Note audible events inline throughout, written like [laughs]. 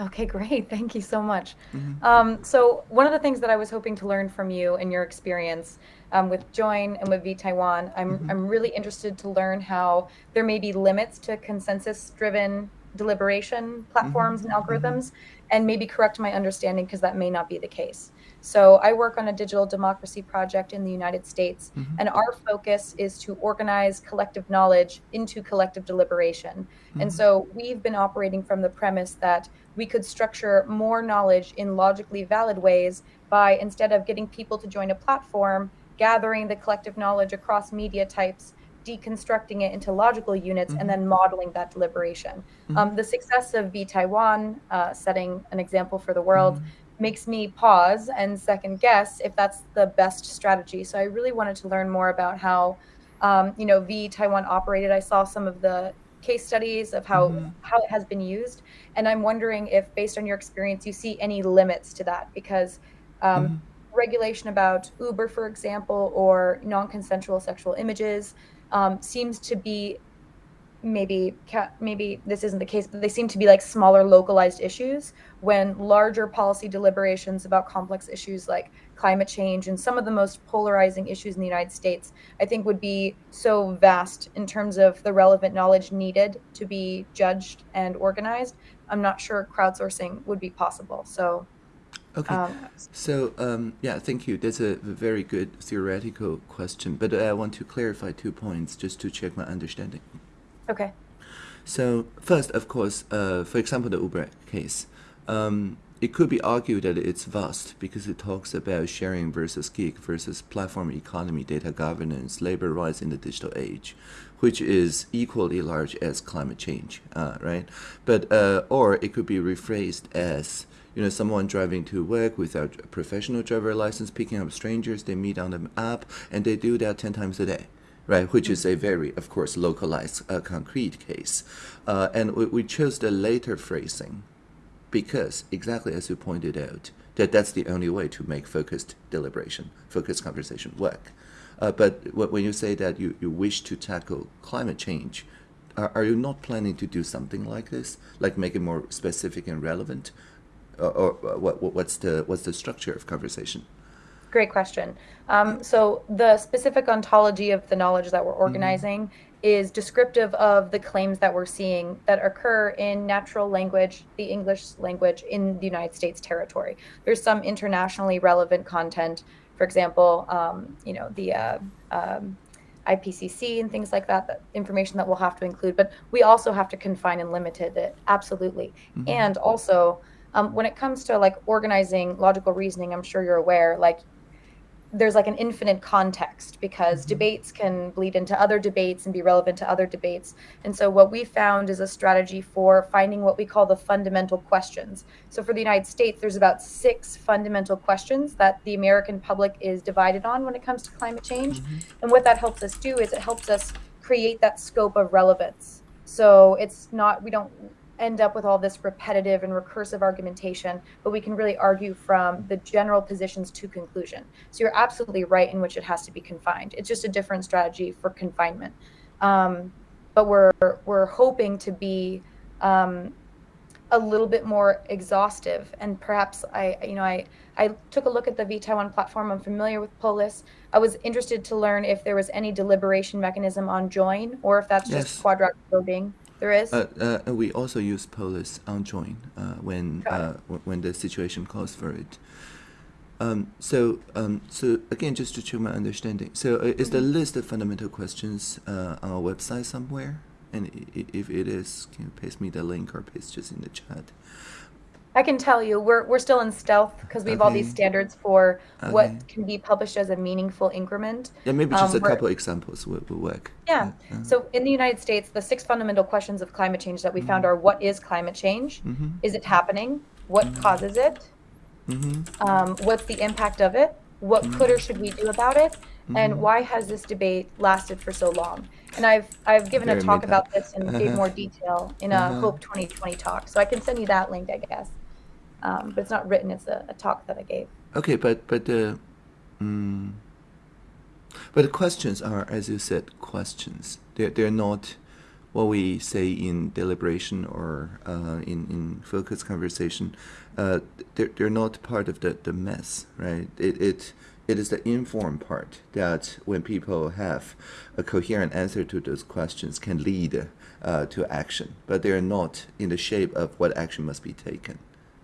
Okay, great. [laughs] Thank you so much. Mm-hmm. Um, so one of the things that I was hoping to learn from you and your experience um, with Join and with vTaiwan, I'm, mm-hmm. I'm really interested to learn how there may be limits to consensus-driven deliberation platforms mm-hmm. and algorithms, mm-hmm. and maybe correct my understanding because that may not be the case. So I work on a digital democracy project in the United States, mm-hmm. and our focus is to organize collective knowledge into collective deliberation. Mm-hmm. And so we've been operating from the premise that we could structure more knowledge in logically valid ways by instead of getting people to join a platform, gathering the collective knowledge across media types, deconstructing it into logical units, mm-hmm. and then modeling that deliberation. Mm-hmm. Um, the success of vTaiwan, uh, setting an example for the world, mm-hmm makes me pause and second guess if that's the best strategy. So I really wanted to learn more about how, um, you know, vTaiwan operated. I saw some of the case studies of how mm-hmm. how it has been used, and I'm wondering if, based on your experience, you see any limits to that because. Um, mm-hmm. Regulation about Uber, for example, or non-consensual sexual images um, seems to be maybe maybe this isn't the case, but they seem to be like smaller localized issues when larger policy deliberations about complex issues like climate change and some of the most polarizing issues in the United States, I think would be so vast in terms of the relevant knowledge needed to be judged and organized. I'm not sure crowdsourcing would be possible. So Okay. Um, so, um, yeah, thank you. That's a very good theoretical question, but I want to clarify two points just to check my understanding. Okay. So first, of course, uh, for example, the Uber case, um, it could be argued that it's vast because it talks about sharing versus gig versus platform economy, data governance, labor rights in the digital age, which is equally large as climate change, uh, right? But uh, or it could be rephrased as you know someone driving to work without a professional driver license, picking up strangers they meet on the app, and they do that ten times a day right, which is a very, of course, localized, uh, concrete case. Uh, and we, we, chose the later phrasing because, exactly as you pointed out, that that's the only way to make focused deliberation, focused conversation work. Uh, but when you say that you, you wish to tackle climate change, are, are, you not planning to do something like this, like make it more specific and relevant? or, or what, what's, the, what's the structure of conversation? Great question. Um, so the specific ontology of the knowledge that we're mm-hmm. organizing mm-hmm. is descriptive of the claims that we're seeing that occur in natural language, the English language in the United States territory. There's some internationally relevant content, for example, um, you know the uh, um, IPCC and things like that, that information that we'll have to include. But we also have to confine and limit it, absolutely. Mm-hmm. And also, um, when it comes to like organizing logical reasoning, I'm sure you're aware, like there's like an infinite context because mm-hmm. debates can bleed into other debates and be relevant to other debates. And so, what we found is a strategy for finding what we call the fundamental questions. So, for the United States, there's about six fundamental questions that the American public is divided on when it comes to climate change. Mm-hmm. And what that helps us do is it helps us create that scope of relevance. So, it's not, we don't end up with all this repetitive and recursive argumentation, but we can really argue from the general positions to conclusion. So you're absolutely right in which it has to be confined. It's just a different strategy for confinement. Um, but we're we're hoping to be um, a little bit more exhaustive, and perhaps I you know I I took a look at the vTaiwan platform. I'm familiar with Polis. I was interested to learn if there was any deliberation mechanism on join, or if that's yes. just quadratic voting. There is. Uh, uh, we also use Polis on join uh, when uh, when the situation calls for it. Um, so um, so again, just to check my understanding. So uh, is the mm-hmm. list of fundamental questions uh, on our website somewhere? And if it is, can you paste me the link or paste just in the chat? I can tell you, we're we're still in stealth because we have all these standards for okay. what can be published as a meaningful increment. Yeah, maybe just um, a couple examples will, will work. Yeah. So in the United States, the six fundamental questions of climate change that we mm-hmm. found are: What is climate change? Mm-hmm. Is it happening? What mm-hmm. causes it? Mm-hmm. Um, what's the impact of it? What mm-hmm. could or should we do about it? And mm-hmm. why has this debate lasted for so long? And I've I've given Very a talk about this in uh-huh. more detail in a uh-huh. Hope 2020 talk, so I can send you that link, I guess um, but it's not written. It's a, a, talk that I gave. Okay, but but the, um, but the questions are, as you said, questions. They're they're not what we say in deliberation or uh, in, in focus conversation, uh, they're, they're not part of the, the mess, right? It, it, it is the informed part that when people have a coherent answer to those questions can lead uh, to action, but they're not in the shape of what action must be taken,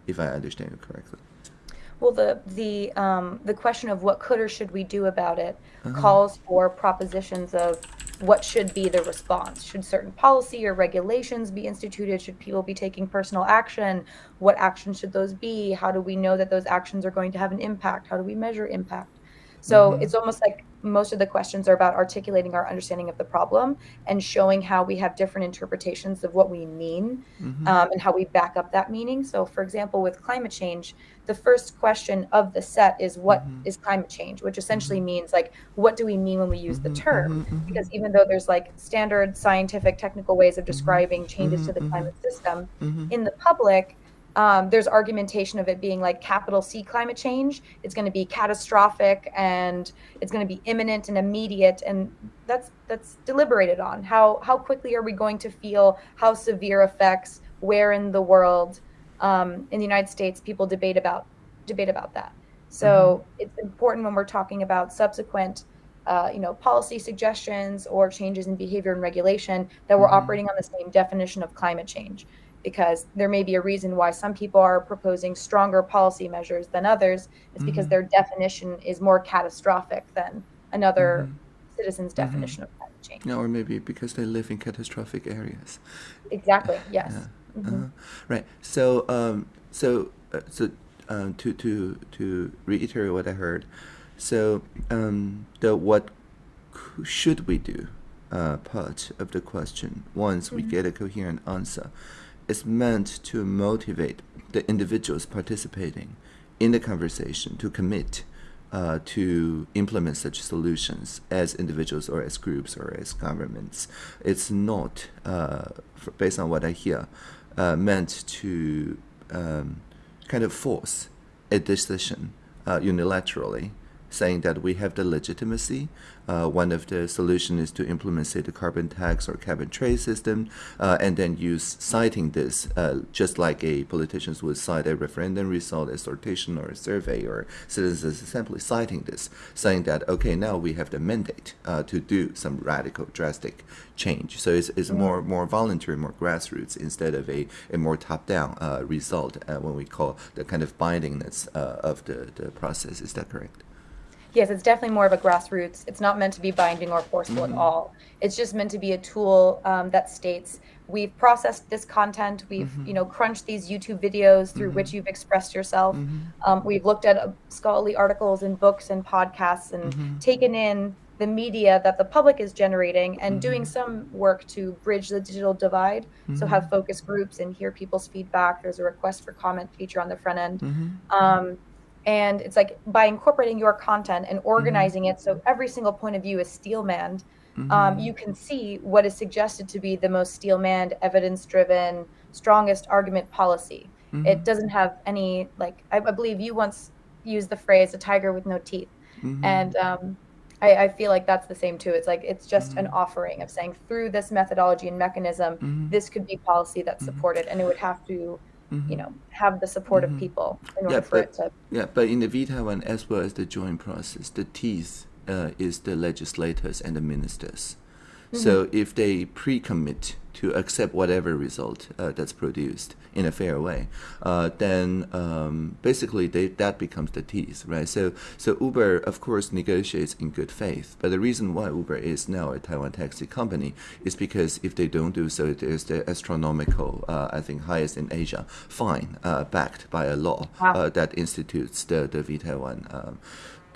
if I understand you correctly. Well, the the um, the question of what could or should we do about it uh-huh. calls for propositions of what should be the response. Should certain policy or regulations be instituted? Should people be taking personal action? What actions should those be? How do we know that those actions are going to have an impact? How do we measure impact? So mm-hmm. it's almost like most of the questions are about articulating our understanding of the problem and showing how we have different interpretations of what we mean mm-hmm. um, and how we back up that meaning. So, for example, with climate change, the first question of the set is what mm-hmm. is climate change, which essentially mm-hmm. means like, what do we mean when we use the mm-hmm. term? Mm-hmm. Because even though there's like standard scientific, technical ways of describing changes to the climate system, in the public, um, there's argumentation of it being like capital C climate change. It's going to be catastrophic and it's going to be imminent and immediate, and that's that's deliberated on. How how quickly are we going to feel how severe effects? Where in the world? Um, in the United States, people debate about debate about that. So mm-hmm. it's important when we're talking about subsequent. Uh, you know, policy suggestions or changes in behavior and regulation that we're mm-hmm. operating on the same definition of climate change because there may be a reason why some people are proposing stronger policy measures than others. It's mm-hmm. because their definition is more catastrophic than another mm-hmm. citizen's mm-hmm. definition of climate change. Yeah, or maybe because they live in catastrophic areas. Exactly. [laughs] Yes. Yeah. Mm-hmm. Uh-huh. Right. So, um, so, uh, so, um, to to to reiterate what I heard, so um, the what should we do uh, part of the question once we mm-hmm. get a coherent answer is meant to motivate the individuals participating in the conversation to commit uh, to implement such solutions as individuals or as groups or as governments. It's not, uh, based on what I hear, uh, meant to um, kind of force a decision uh, unilaterally saying that we have the legitimacy. Uh, one of the solutions is to implement, say, the carbon tax or carbon trade system, uh, and then use citing this, uh, just like a politicians would cite a referendum result, a sortition or a survey or citizens assembly, citing this, saying that okay, now we have the mandate uh, to do some radical, drastic change. So it's, it's more more voluntary, more grassroots instead of a, a more top-down uh, result uh, when we call the kind of bindingness of the, the process. Is that correct? Yes, it's definitely more of a grassroots. It's not meant to be binding or forceful mm-hmm. at all. It's just meant to be a tool um, that states we've processed this content, we've mm-hmm. you know crunched these YouTube videos through mm-hmm. which you've expressed yourself. Mm-hmm. Um, we've looked at uh, scholarly articles and books and podcasts and mm-hmm. taken in the media that the public is generating and doing mm-hmm. some work to bridge the digital divide. So have focus groups and hear people's feedback. There's a request for comment feature on the front end. Um, and it's like by incorporating your content and organizing mm-hmm. it so every single point of view is steel manned mm-hmm. um, you can see what is suggested to be the most steel manned evidence driven strongest argument policy mm-hmm. it doesn't have any like I, I, believe you once used the phrase a tiger with no teeth mm-hmm. and um, I, I, feel like that's the same too it's like it's just an mm-hmm. offering of saying through this methodology and mechanism mm-hmm. this could be policy that's supported and it would have to mm-hmm. you know, have the support mm-hmm. of people in order yeah, for but, it to. Yeah, but in the V Taiwan, as well as the Join process, the teeth uh, is the legislators and the ministers. Mm-hmm. So if they pre-commit to accept whatever result uh, that's produced in a fair way, uh, then um, basically they, that becomes the teeth, right? So, so Uber, of course, negotiates in good faith. But the reason why Uber is now a Taiwan taxi company is because if they don't do so, there's the astronomical, uh, I think, highest in Asia fine uh, backed by a law wow. Uh, that institutes the, the V Taiwan. Um,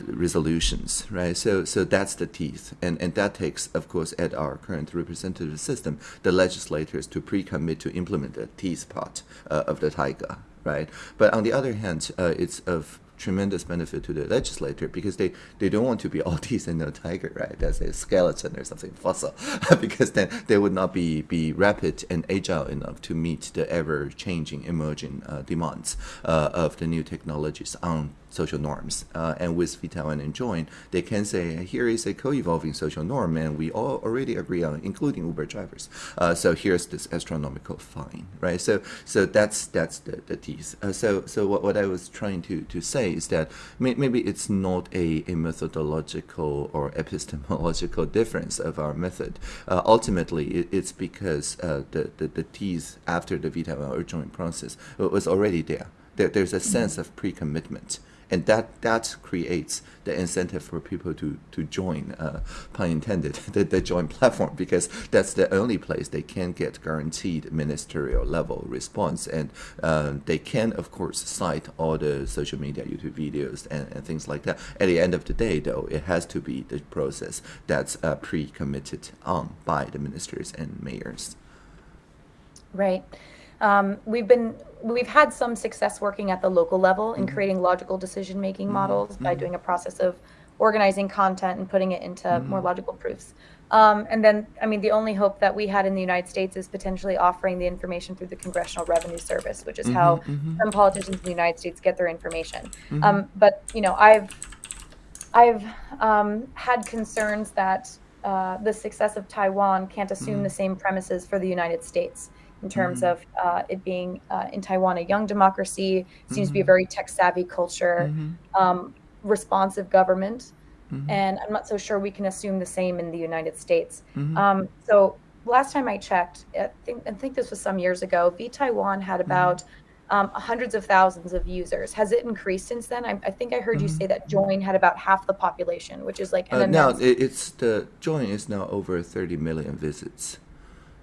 resolutions, right? So, so that's the teeth, and and that takes, of course, at our current representative system, the legislators to pre-commit to implement the teeth part uh, of the tiger, right? But on the other hand, uh, it's of tremendous benefit to the legislator because they, they don't want to be all [laughs] teeth and no tiger, right? That's a skeleton or something fossil, [laughs] because then they would not be, be rapid and agile enough to meet the ever changing emerging uh, demands uh, of the new technologies on social norms. Uh, and with vTaiwan and Join, they can say, here is a co-evolving social norm, and we all already agree on, including Uber drivers. Uh, so here's this astronomical fine, right? So so that's that's the, the tease. Uh, so so what, what I was trying to, to say is that may, maybe it's not a, a methodological or epistemological [laughs] difference of our method. Uh, ultimately, it, it's because uh, the, the, the tease after the vTaiwan or Join process was already there. there there's a sense of pre-commitment and that that creates the incentive for people to to join, uh, pun intended, [laughs] the, the join platform because that's the only place they can get guaranteed ministerial level response, and uh, they can of course cite all the social media, YouTube videos, and, and things like that. At the end of the day, though, it has to be the process that's uh, pre-committed on by the ministers and mayors. Right. Um, we've been we've had some success working at the local level in mm-hmm. creating logical decision making mm-hmm. models by mm-hmm. doing a process of organizing content and putting it into more logical proofs. Um, and then, I mean, the only hope that we had in the United States is potentially offering the information through the Congressional Revenue Service, which is mm-hmm, how mm-hmm. some politicians in the United States get their information. Mm-hmm. Um, but you know, I've I've um, had concerns that uh, the success of Taiwan can't assume the same premises for the United States in terms mm-hmm. of uh, it being uh, in Taiwan a young democracy, seems mm-hmm. to be a mm-hmm. very tech savvy culture, mm-hmm. um, responsive government. Mm-hmm. And I'm not so sure we can assume the same in the United States. Mm-hmm. Um, so last time I checked, I think, I think this was some years ago, V Taiwan had about um, hundreds of thousands of users. Has it increased since then? I, I think I heard you say that Join had about half the population, which is like uh, now it's the Join is now over 30 million visits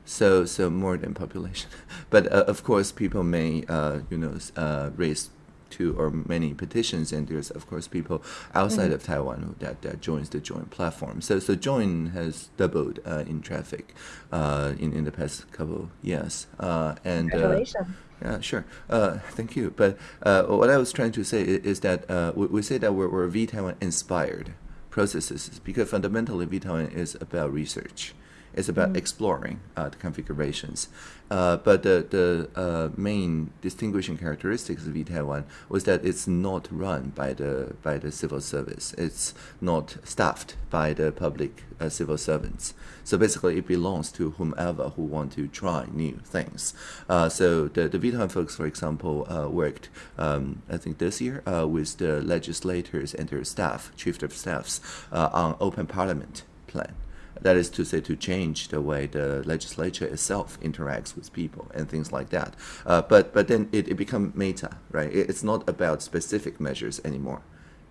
so so more than population. [laughs] But uh, of course, people may uh, you know uh, raise two or many petitions, and there's of course people outside mm-hmm. of Taiwan that, that joins the Join platform. So so Join has doubled uh, in traffic uh, in in the past couple years. Uh, and Congratulations. Yeah, sure. Uh, thank you. But uh, what I was trying to say is, is that uh, we, we, say that we're, we're V-Taiwan inspired processes because fundamentally V-Taiwan is about research. It's about mm. exploring uh, the configurations. Uh, but the, the uh, main distinguishing characteristics of vTaiwan was that it's not run by the by the civil service. It's not staffed by the public uh, civil servants. So basically, it belongs to whomever who want to try new things. Uh, so the the vTaiwan folks, for example, uh, worked um, I think this year with the legislators and their staff, chief of staffs, on open parliament plan. That is to say, to change the way the legislature itself interacts with people and things like that. Uh, but but then it, it becomes meta, right? It, it's not about specific measures anymore.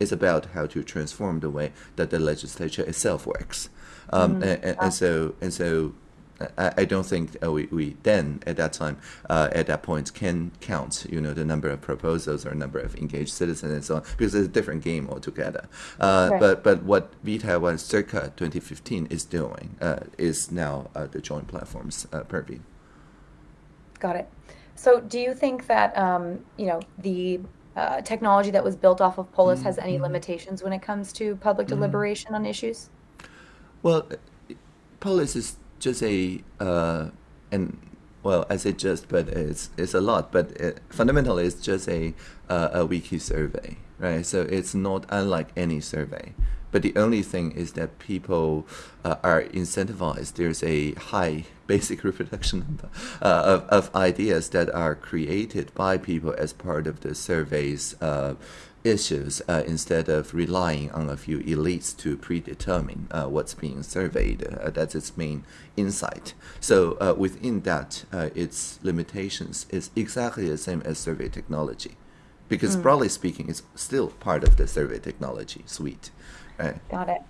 It's about how to transform the way that the legislature itself works. Um, mm-hmm. and, and, and, so and so I, I don't think uh, we, we then at that time uh, at that point can count you know the number of proposals or number of engaged citizens and so on because it's a different game altogether. Uh, right. But but what V Taiwan circa 2015 is doing uh, is now uh, the Join platforms uh, purview. Got it. So do you think that um, you know the technology that was built off of Polis mm-hmm. has any mm-hmm. limitations when it comes to public mm-hmm. deliberation on issues? Well, Polis is just a uh, and well, I say just, but it's it's a lot. But it, fundamentally, it's just a uh, a wiki survey, right? So it's not unlike any survey. But the only thing is that people uh, are incentivized. There's a high [laughs] basic reproduction number uh, of, of ideas that are created by people as part of the survey's uh, issues uh, instead of relying on a few elites to predetermine uh, what's being surveyed. Uh, that's its main insight. So uh, within that, uh, its limitations is exactly the same as survey technology, because mm. broadly speaking, it's still part of the survey technology suite. Right? Got it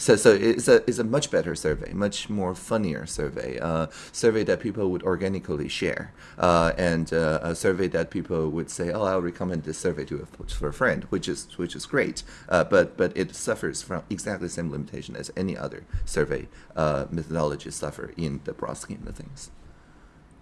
so so it's a it's a much better survey, much more funnier survey, uh, survey that people would organically share, uh, and uh, a survey that people would say, oh, I'll recommend this survey to a, to a friend, which is which is great, uh, but but it suffers from exactly the same limitation as any other survey uh, methodology suffer in the broad scheme of things.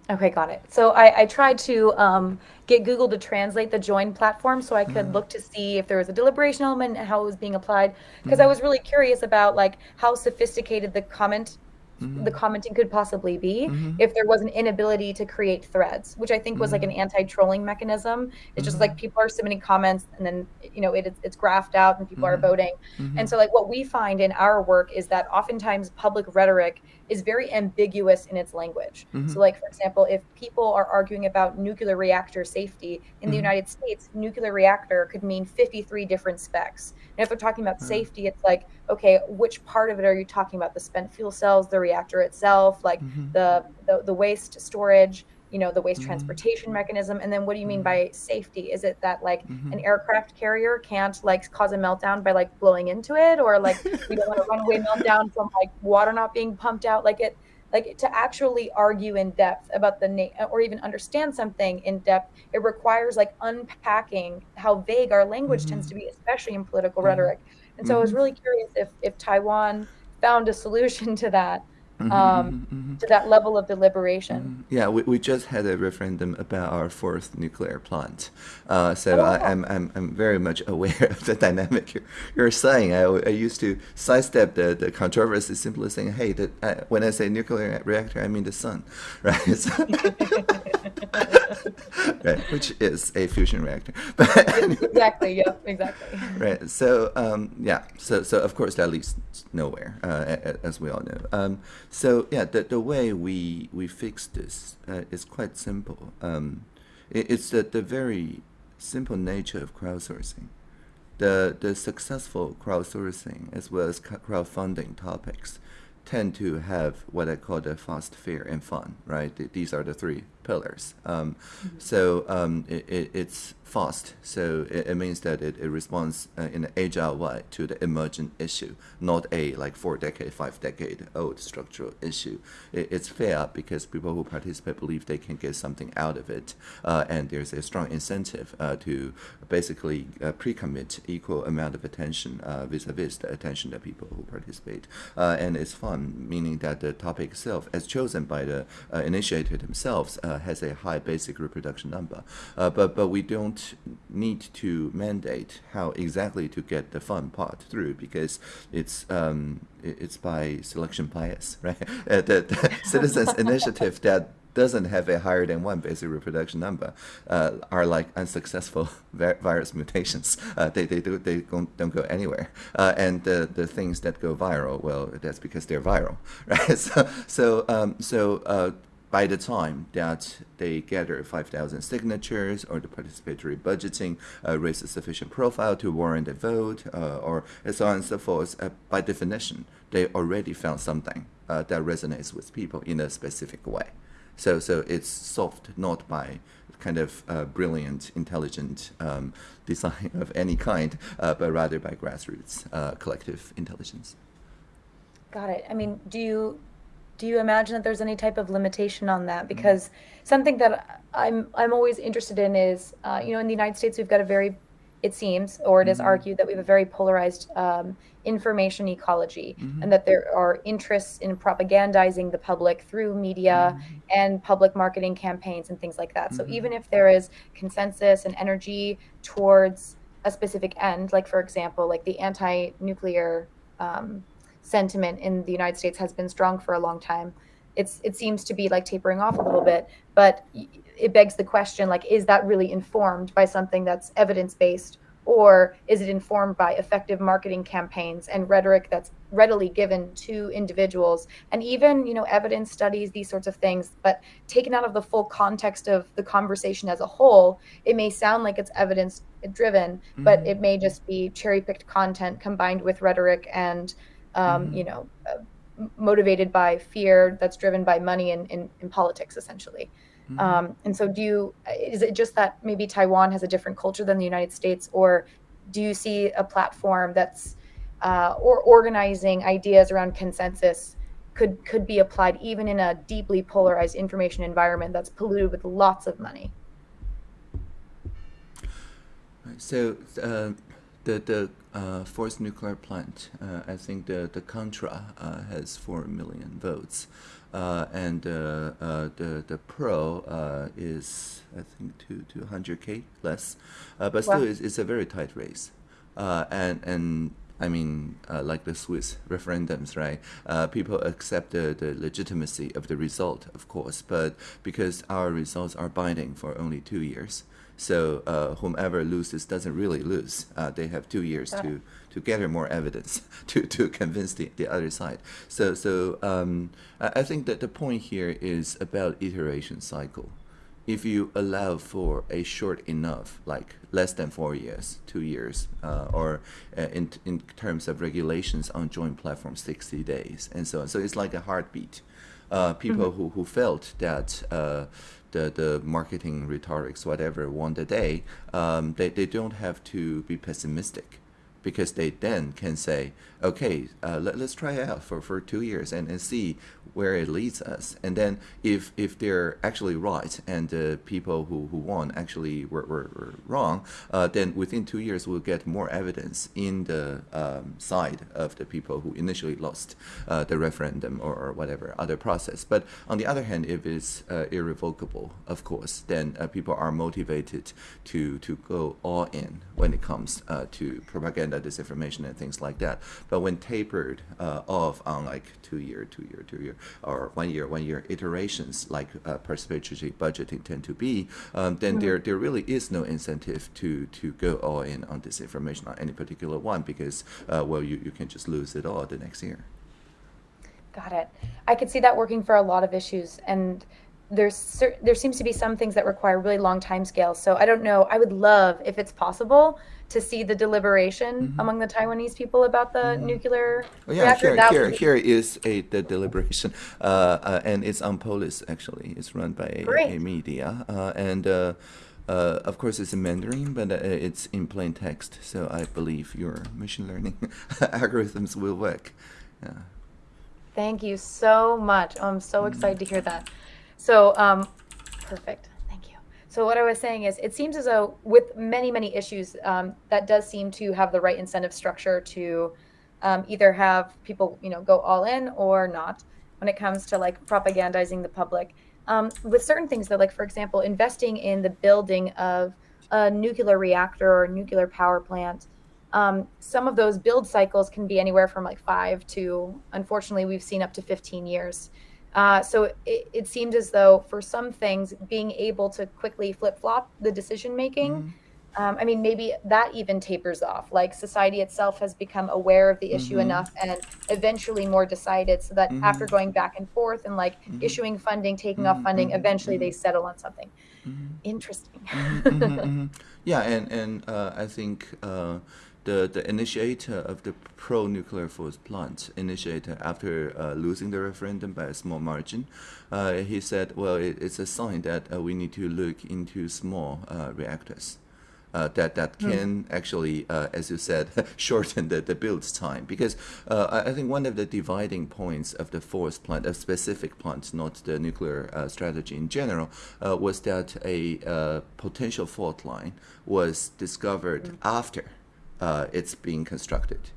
Okay, got it. So I, I tried to um, get Google to translate the join platform so I could mm-hmm. look to see if there was a deliberation element and how it was being applied because mm-hmm. I was really curious about like how sophisticated the comment mm-hmm. the commenting could possibly be mm-hmm. if there was an inability to create threads, which I think was like an mm-hmm. anti-trolling mechanism. It's just like people are submitting comments and then you know it, it's graphed out and people are voting. And so like what we find in our work is that oftentimes public rhetoric is very ambiguous in its language. Mm-hmm. So, like for example, if people are arguing about nuclear reactor safety in mm-hmm. the United States, nuclear reactor could mean 53 different specs. And if they're talking about mm-hmm. safety, it's like, okay, which part of it are you talking about? The spent fuel cells, the reactor itself, like mm-hmm. the, the the waste storage you know the waste mm-hmm. transportation mechanism and then what do you mean mm-hmm. by safety is it that like mm-hmm. an aircraft carrier can't like cause a meltdown by like blowing into it or like [laughs] we don't want a runaway meltdown from like water not being pumped out like it like to actually argue in depth about the name or even understand something in depth it requires like unpacking how vague our language tends mm-hmm. to be especially in political mm-hmm. rhetoric and so i was mm-hmm. really curious if if taiwan found a solution [laughs] to that Mm-hmm, um, mm-hmm, mm-hmm. to that level of deliberation. Yeah, we, we just had a referendum about our fourth nuclear plant. Uh, so oh. I, am I'm, I'm, I'm very much [laughs] aware of the dynamic you're, you're saying. I, I used to sidestep the, the controversy simply saying, hey, the, uh, when I say nuclear reactor, I mean the sun, [laughs] right? So [laughs] right, which is a fusion reactor. But anyway. Exactly, yeah, exactly. Right, so um, yeah, so, so of course that leads nowhere, uh, as we all know. Um, so yeah, the, the way we we fix this uh, is quite simple. Um, it, it's the, the very simple nature of crowdsourcing. The the successful crowdsourcing as well as crowdfunding topics tend to have what I call the fast, fair, and fun. Right, these are the three pillars. Um. So um, it, it, it's fast. So it, it means that it, responds uh, in an agile way to the emergent issue, not a like four decade, five decade old structural issue. It, it's fair because people who participate believe they can get something out of it, uh, and there's a strong incentive uh, to basically uh, pre-commit equal amount of attention uh, vis-a-vis the attention that people who participate. Uh, and it's fun, meaning that the topic itself, as chosen by the initiator themselves, has a high basic reproduction number. but but we don't need to mandate how exactly to get the fun part through because it's um, it's by selection bias, [laughs] right? Uh, the, the [laughs] citizens initiative that doesn't have a higher than one basic reproduction number uh, are like unsuccessful [laughs] virus mutations. Uh, they they, do, they don't, don't go anywhere. Uh, and the, the things that go viral, well, that's because they're viral, right? So so um, so uh, by the time that they gather 5,000 signatures or the participatory budgeting uh, raise a sufficient profile to warrant a vote uh, or so on and so forth, uh, by definition, they already found something uh, that resonates with people in a specific way. So, so it's solved not by kind of uh, brilliant, intelligent um, [laughs] design of any kind, uh, but rather by grassroots collective intelligence. Got it. I mean, do you do you imagine that there's any type of limitation on that? Mm-hmm. Because mm-hmm. something that I'm I'm always interested in is, uh, you know, in the United States we've got a very, it seems, or it mm-hmm. is argued that we have a very polarized um, information ecology, mm-hmm. and that there are interests in propagandizing the public through media mm-hmm. and public marketing campaigns and things like that. So mm-hmm. even if there is consensus and energy towards a specific end, like for example, like the anti-nuclear um, sentiment in the United States has been strong for a long time. It's it seems to be like tapering off a little bit, but it begs the question like is that really informed by something that's evidence based or is it informed by effective marketing campaigns and rhetoric that's readily given to individuals and even you know evidence studies these sorts of things but taken out of the full context of the conversation as a whole it may sound like it's evidence driven mm-hmm. but it may just be cherry picked content combined with rhetoric and um, mm-hmm. you know, uh, motivated by fear that's driven by money in, in, in politics, essentially. Mm-hmm. Um, and so, do you, is it just that maybe Taiwan has a different culture than the United States, or do you see a platform that's, uh, or organizing ideas around consensus could, could be applied even in a deeply polarized information environment that's polluted with lots of money? So, uh, the, the uh, fourth nuclear plant, uh, I think the, the Contra uh, has 4 million votes. Uh, and uh, uh, the, the Pro is, I think, two, 200K less. but still, wow. it's, it's a very tight race. and, and I mean, uh, like the Swiss referendums, right? Uh, people accept the, the legitimacy of the result, of course, but because our results are binding for only two years, so uh, whomever loses doesn't really lose. Uh, they have two years to, to gather more evidence [laughs] to, to convince the, the other side. So, so um, I think that the point here is about iteration cycle. If you allow for a short enough, like less than four years, two years, uh, or uh, in, in terms of regulations on Join platforms, 60 days, and so on. So it's like a heartbeat. Uh, people mm -hmm. who, who felt that uh, the, the marketing rhetorics, whatever, won the day, um, they, they don't have to be pessimistic because they then can say, okay, uh, let, us try it out for, for two years and, and see where it leads us. And then if, if they're actually right and the people who, who won actually were, were, were wrong, uh, then within two years we'll get more evidence in the um, side of the people who initially lost uh, the referendum or, or, whatever other process. But on the other hand, if it's uh, irrevocable, of course, then uh, people are motivated to, to go all in when it comes uh, to propaganda, disinformation, and things like that. But when tapered uh, off on like two year, two year, two year, or one year, one year iterations, like uh, participatory budgeting tend to be, um, then mm -hmm. there there really is no incentive to to go all in on disinformation on any particular one because uh, well you, you can just lose it all the next year. Got it. I could see that working for a lot of issues and there's there seems to be some things that require really long time scales. So I don't know. I would love if it's possible to see the deliberation mm -hmm. among the Taiwanese people about the mm -hmm. nuclear well, yeah, reactor. Here, here, here is a the deliberation, uh, uh, and it's on Polis actually. It's run by a, a media, uh, and uh, uh, of course it's in Mandarin, but uh, it's in plain text. So I believe your machine learning [laughs] algorithms will work. Yeah. Thank you so much. Oh, I'm so mm-hmm. excited to hear that. So, um, perfect. Thank you. So what I was saying is, it seems as though with many, many issues, um, that does seem to have the right incentive structure to um, either have people, you know, go all in or not when it comes to like propagandizing the public. Um, with certain things, though, like for example, investing in the building of a nuclear reactor or nuclear power plant, um, some of those build cycles can be anywhere from like five to, unfortunately, we've seen up to 15 years. Uh, so it, it, seemed as though for some things, being able to quickly flip flop the decision making, mm-hmm. um, I mean, maybe that even tapers off. Like society itself has become aware of the issue mm-hmm. enough and eventually more decided so that mm-hmm. after going back and forth and like mm-hmm. issuing funding, taking off funding, mm-hmm. eventually they mm-hmm. settle on something. Interesting. [laughs] yeah, and, and uh, I think. Uh, the, the initiator of the pro-nuclear force plant, initiator after uh, losing the referendum by a small margin, uh, he said, well, it, it's a sign that uh, we need to look into small uh, reactors. Uh, that that hmm. can mm. actually, uh, as you said, [laughs] shorten the, the build time. Because I think one of the dividing points of the force plant, a specific plant, not the nuclear strategy in general, was that a potential fault line was discovered mm. after uh, it's being constructed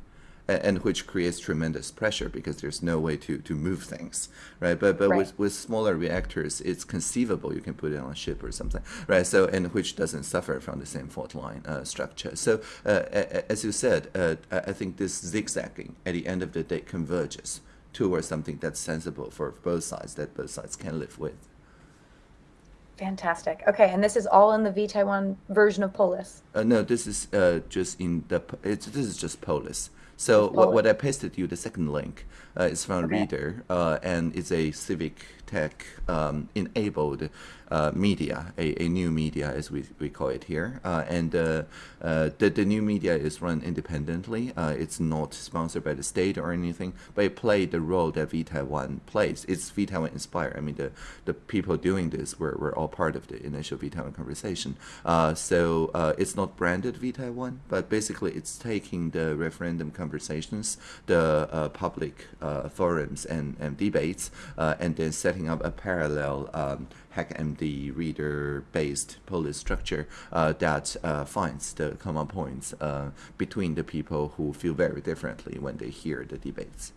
and which creates tremendous pressure because there's no way to, to move things, right? But but right. with, with smaller reactors, it's conceivable you can put it on a ship or something, right? So and which doesn't suffer from the same fault line uh, structure. So uh, as you said, uh, I think this zigzagging at the end of the day converges towards something that's sensible for both sides that both sides can live with. Fantastic. Okay, and this is all in the V Taiwan version of Polis. Uh, no, this is uh, just in the. It's this is just Polis. So what, what I pasted you the second link uh, is from okay. Reader, uh, and it's a civic tech um, enabled media, a, a new media as we, we call it here. Uh, and uh, uh the, the new media is run independently. Uh, it's not sponsored by the state or anything, but it played the role that V Taiwan plays. It's V Taiwan inspired. I mean, the, the people doing this were, were all part of the initial V Taiwan conversation. Uh, so it's not branded V Taiwan, but basically it's taking the referendum conversations, the public forums and, and debates, and then setting up a parallel um, HackMD reader-based Polis structure uh, that uh, finds the common points uh, between the people who feel very differently when they hear the debates.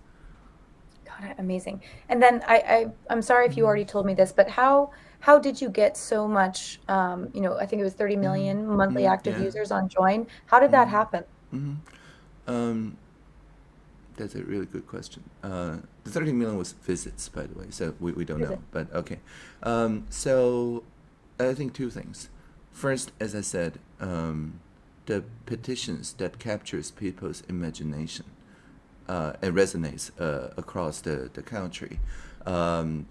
Got it. Amazing. And then I, I I'm sorry if you already told me this, but how how did you get so much? Um, you know, I think it was 30 million mm -hmm. monthly mm -hmm. active yeah. users on Join. How did that mm-hmm. happen? Mm -hmm. um, that's a really good question. Uh, the 30 million was visits, by the way, so we, we don't know, but okay. Um, so I think two things. First, as I said, um, the petitions that captures people's imagination uh, and resonates uh, across the, the country. Um,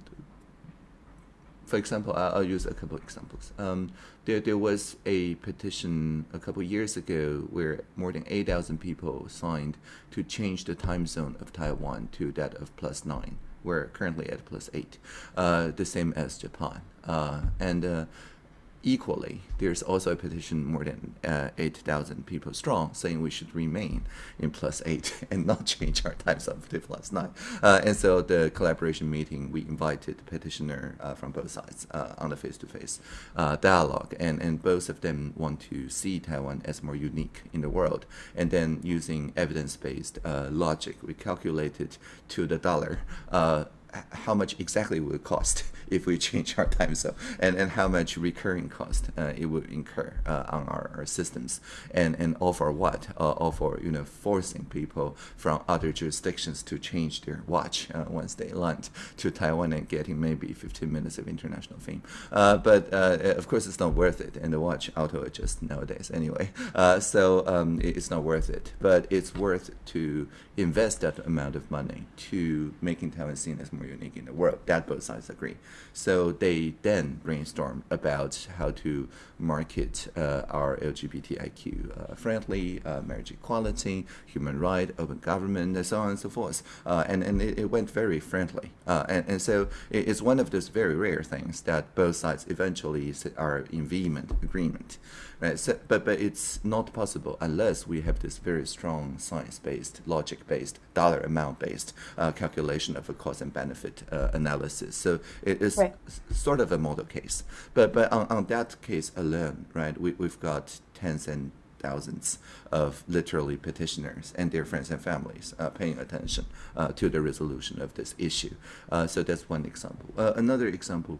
for example, I'll, use a couple examples. Um, there, there was a petition a couple years ago where more than 8,000 people signed to change the time zone of Taiwan to that of plus nine. We're currently at plus eight, uh, the same as Japan. Uh, and uh, equally, there's also a petition more than uh, 8,000 people strong saying we should remain in plus 8 [laughs] and not change our time zone to plus 9. Uh, and so the collaboration meeting, we invited the petitioner uh, from both sides uh, on the face-to-face -face, dialogue. And, and both of them want to see Taiwan as more unique in the world. And then using evidence-based uh, logic, we calculated to the dollar uh, how much exactly it would cost [laughs] if we change our time zone and, and how much recurring cost uh, it would incur uh, on our, our, systems and, and all for what? Uh, all for you know forcing people from other jurisdictions to change their watch uh, once they land to Taiwan and getting maybe 15 minutes of international fame. Uh, but uh, of course it's not worth it and the watch auto adjusts nowadays anyway. [laughs] so um, it's not worth it. But it's worth to invest that amount of money to making Taiwan seen as more more unique in the world. That both sides agree. So they then brainstorm about how to market uh, our LGBTIQ uh, friendly, uh, marriage equality, human right, open government, and so on and so forth. Uh, and and it, it, went very friendly. Uh, and, and so it's one of those very rare things that both sides eventually are in vehement agreement. Right? So, but, but it's not possible unless we have this very strong science-based, logic-based, dollar amount-based uh, calculation of a cost and benefit analysis. So it is right. sort of a model case. But, but on, on that case alone, right, we, we've got tens and thousands of literally petitioners and their friends and families uh, paying attention uh, to the resolution of this issue. Uh, so that's one example. Uh, another example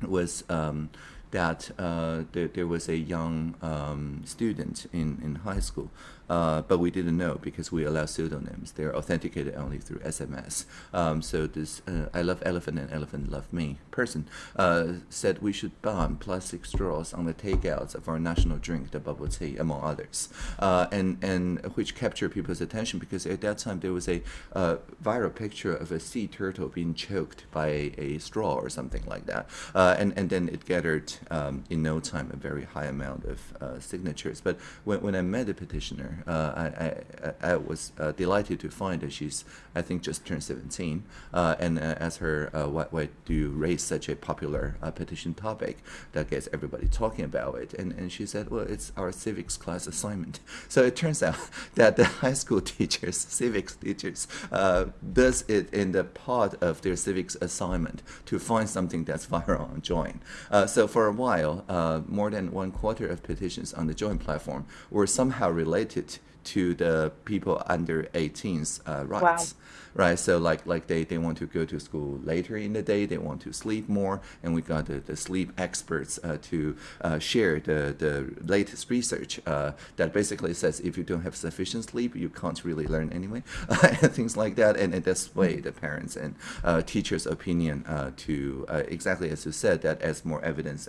was um, that uh, there, there, was a young um, student in, in high school uh, but we didn't know because we allow pseudonyms. They're authenticated only through SMS. Um, so this uh, I love elephant and elephant love me person uh, said we should ban plastic straws on the takeouts of our national drink, the bubble tea, among others, uh, and and which captured people's attention because at that time there was a uh, viral picture of a sea turtle being choked by a, a straw or something like that, and and then it gathered um, in no time a very high amount of signatures. But when when I met the petitioner, uh, I, I, I, was uh, delighted to find that she's, I think, just turned 17. Uh, and as her, why, why do you raise such a popular petition topic that gets everybody talking about it? And, and she said, well, it's our civics class assignment. [laughs] So it turns out [laughs] that the high school [laughs] teachers, civics teachers, does it in the part of their civics assignment to find something that's viral on Join. so for a while, more than one quarter of petitions on the Join platform were somehow related to the people under 18's uh, rights. Wow right? So like like they, they want to go to school later in the day, they want to sleep more, and we got the, the sleep experts uh, to uh, share the, the latest research uh, that basically says if you don't have sufficient sleep, you can't really learn anyway, [laughs] and things like that. And, and that's way the parents and uh, teachers' opinion uh, to uh, exactly as you said that as more evidence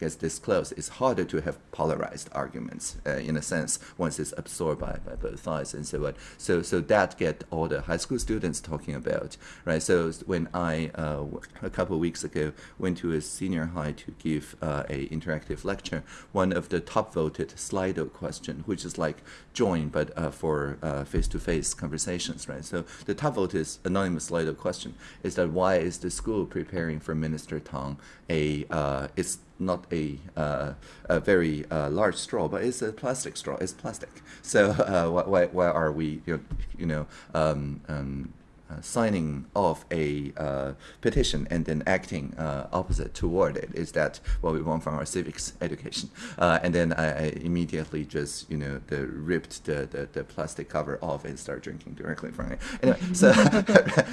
gets disclosed, it's harder to have polarized arguments in a sense once it's absorbed by, by both sides and so on. So so that get all the high school students students talking about, right? So when I uh, a couple of weeks ago went to a senior high to give uh, a interactive lecture, one of the top voted Slido question, which is like join but uh, for uh, face-to-face conversations, right? So the top voted anonymous Slido question is that why is the school preparing for Minister Tang a uh, it's not a, uh, a very uh, large straw, but it's a plastic straw. It's plastic. So [laughs] uh, why, why are we, you know, you know um, um, uh, signing off a uh, petition and then acting uh, opposite toward it? Is that what we want from our civics education? and then I, I, immediately just, you know, the, ripped the, the, the, plastic cover off and start drinking directly from it. Anyway, [laughs] [laughs] so,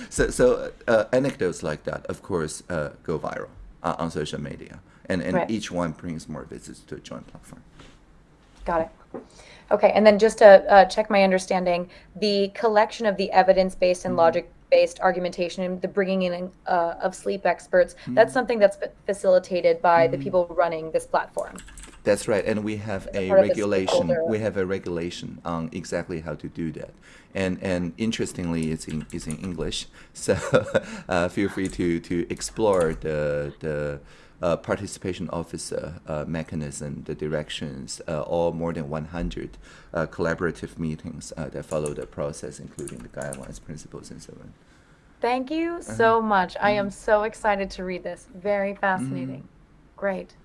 so, so anecdotes like that, of course, go viral on social media and, and right. each one brings more visits to a Join platform. Got it. Okay, and then just to uh, check my understanding, the collection of the evidence-based and logic-based argumentation and the bringing in uh, of sleep experts, that's something that's facilitated by the people running this platform. That's right, and we have a part of the regulation. We have a regulation on exactly how to do that, and and interestingly, it's in it's in English. [laughs] So uh, feel free to to explore the the uh, participation officer uh, mechanism, the directions, uh, all more than 100 uh, collaborative meetings uh, that follow the process, including the guidelines, principles, and so on. Thank you Uh-huh. so much. I Mm-hmm. am so excited to read this. Very fascinating. Great.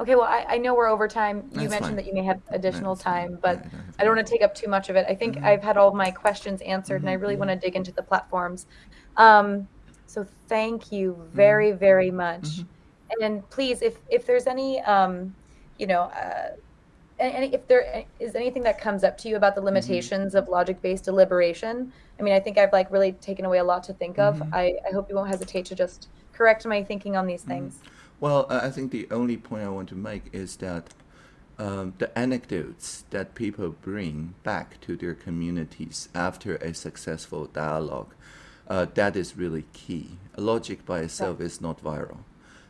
Okay, well, I, I know we're over time. You That's mentioned fine. that you may have additional That's time, but I don't I want to take up too much of it. I think Mm-hmm. I've had all my questions answered, and I really want to dig into the platforms. Um, so thank you Mm-hmm. very, very much. And please, if if there's any, um, you know, uh, if there is anything that comes up to you about the Mm-hmm. limitations of logic-based deliberation, I mean, I think I've like really taken away a lot to think of. Mm-hmm. I, I hope you won't hesitate to just correct my thinking on these things. Well, I think the only point I want to make is that um, the anecdotes that people bring back to their communities after a successful dialogue, uh, that is really key. Logic by itself is not viral.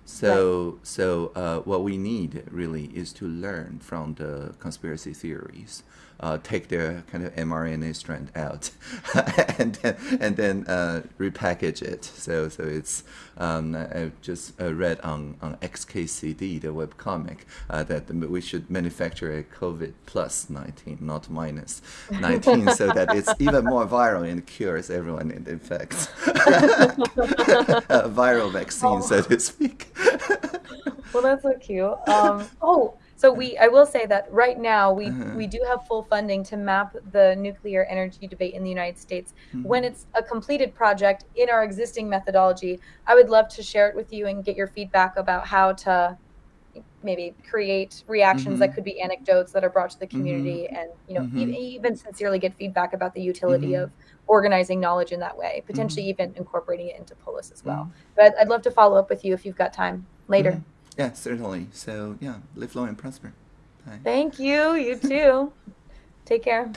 So, so uh, what we need really is to learn from the conspiracy theories, uh, take their kind of mRNA strand out, [laughs] and then and then uh, repackage it. So, so it's um, I just uh, read on on XKCD, the webcomic, uh, that we should manufacture a COVID plus nineteen, not minus nineteen, so that it's [laughs] even more viral and cures everyone it infects. a viral vaccine, so to speak. Well, that's so cute. Um, oh, so we I will say that right now we Uh-huh. we do have full funding to map the nuclear energy debate in the United States. When Mm-hmm. it's a completed project in our existing methodology, I would love to share it with you and get your feedback about how to maybe create reactions that Mhm. could be anecdotes that are brought to the community and you know e- even sincerely get feedback about the utility Mhm. of organizing knowledge in that way potentially Mm-hmm. even incorporating it into polis as well but i'd love to follow up with you if you've got time later Mhm. Yeah, certainly. So yeah, live long and prosper. Bye. Thank you. You too. [laughs] Take care.